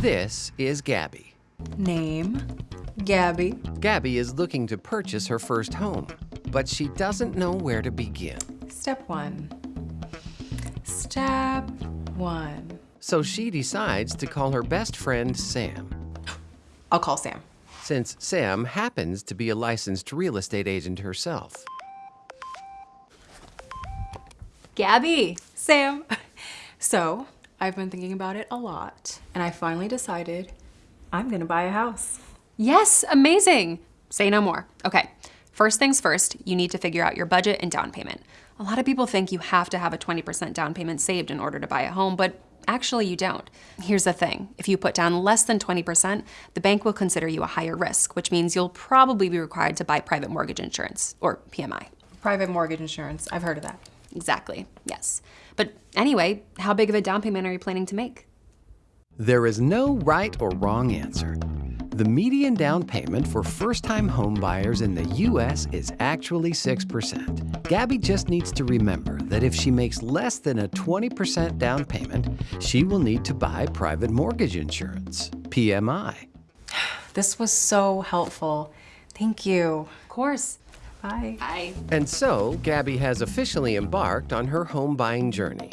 This is Gabby. Name, Gabby. Gabby is looking to purchase her first home, but she doesn't know where to begin. Step one. Step one. So she decides to call her best friend Sam. I'll call Sam. Since Sam happens to be a licensed real estate agent herself. Gabby. Sam. So, I've been thinking about it a lot, and I finally decided I'm gonna buy a house. Yes, amazing. Say no more. Okay, first things first, you need to figure out your budget and down payment. A lot of people think you have to have a 20% down payment saved in order to buy a home, but actually you don't. Here's the thing, if you put down less than 20%, the bank will consider you a higher risk, which means you'll probably be required to buy private mortgage insurance, or PMI. Private mortgage insurance. I've heard of that. Exactly, yes. But anyway, how big of a down payment are you planning to make? There is no right or wrong answer. The median down payment for first-time home buyers in the U.S. is actually 6%. Gabby just needs to remember that if she makes less than a 20% down payment, she will need to buy private mortgage insurance, PMI. This was so helpful. Thank you. Of course. Bye. Bye. And so, Gabby has officially embarked on her home buying journey.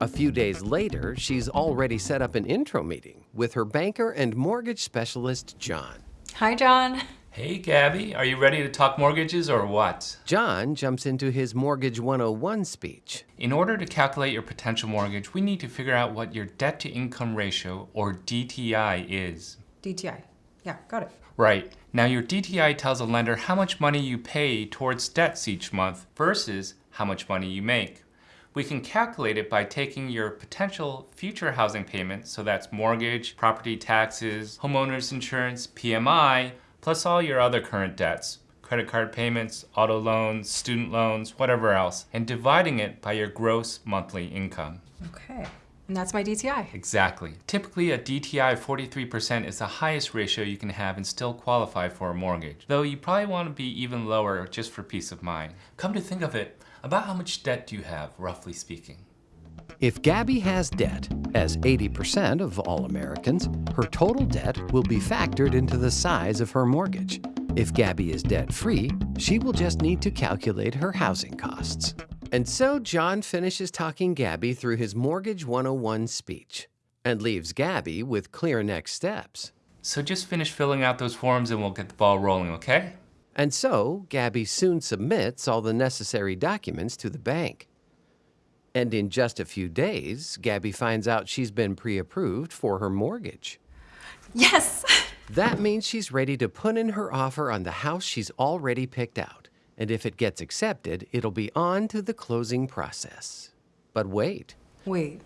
A few days later, she's already set up an intro meeting with her banker and mortgage specialist, John. Hi, John. Hey, Gabby, are you ready to talk mortgages or what? John jumps into his Mortgage 101 speech. In order to calculate your potential mortgage, we need to figure out what your debt to income ratio, or DTI, is. DTI. Yeah, got it. Right. Now, your DTI tells a lender how much money you pay towards debts each month versus how much money you make. We can calculate it by taking your potential future housing payments, so that's mortgage, property taxes, homeowner's insurance, PMI, plus all your other current debts, credit card payments, auto loans, student loans, whatever else, and dividing it by your gross monthly income. Okay. And that's my DTI. Exactly. Typically, a DTI of 43% is the highest ratio you can have and still qualify for a mortgage, though you probably want to be even lower just for peace of mind. Come to think of it, about how much debt do you have, roughly speaking? If Gabby has debt, as 80% of all Americans, her total debt will be factored into the size of her mortgage. If Gabby is debt-free, she will just need to calculate her housing costs. And so John finishes talking Gabby through his Mortgage 101 speech and leaves Gabby with clear next steps. So just finish filling out those forms and we'll get the ball rolling, okay? And so, Gabby soon submits all the necessary documents to the bank. And in just a few days, Gabby finds out she's been pre-approved for her mortgage. Yes! That means she's ready to put in her offer on the house she's already picked out. And if it gets accepted, it'll be on to the closing process. But wait, Wait.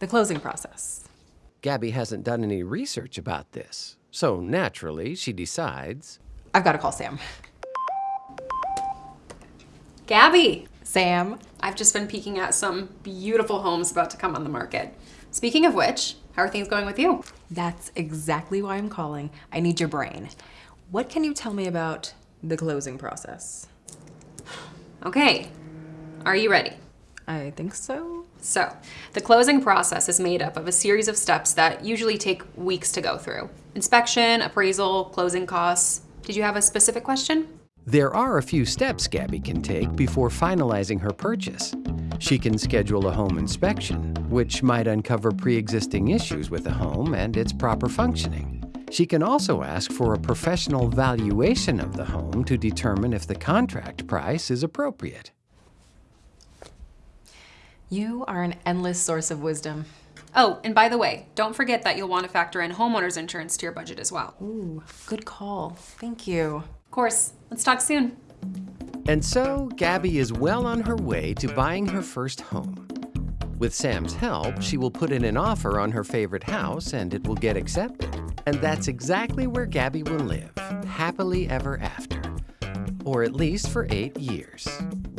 The closing process. Gabby hasn't done any research about this. So naturally, she decides I've got to call Sam. Gabby, Sam. I've just been peeking at some beautiful homes about to come on the market. Speaking of which, how are things going with you? That's exactly why I'm calling. I need your brain. What can you tell me about the closing process? Okay, are you ready? I think so. So, the closing process is made up of a series of steps that usually take weeks to go through. Inspection, appraisal, closing costs. Did you have a specific question? There are a few steps Gabby can take before finalizing her purchase. She can schedule a home inspection, which might uncover pre-existing issues with the home and its proper functioning. She can also ask for a professional valuation of the home to determine if the contract price is appropriate. You are an endless source of wisdom. Oh, and by the way, don't forget that you'll want to factor in homeowner's insurance to your budget as well. Ooh, good call. Thank you. Of course, let's talk soon. And so, Gabby is well on her way to buying her first home. With Sam's help, she will put in an offer on her favorite house and it will get accepted. And that's exactly where Gabby will live, happily ever after. Or at least for eight years,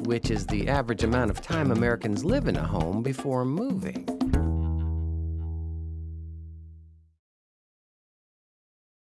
which is the average amount of time Americans live in a home before moving.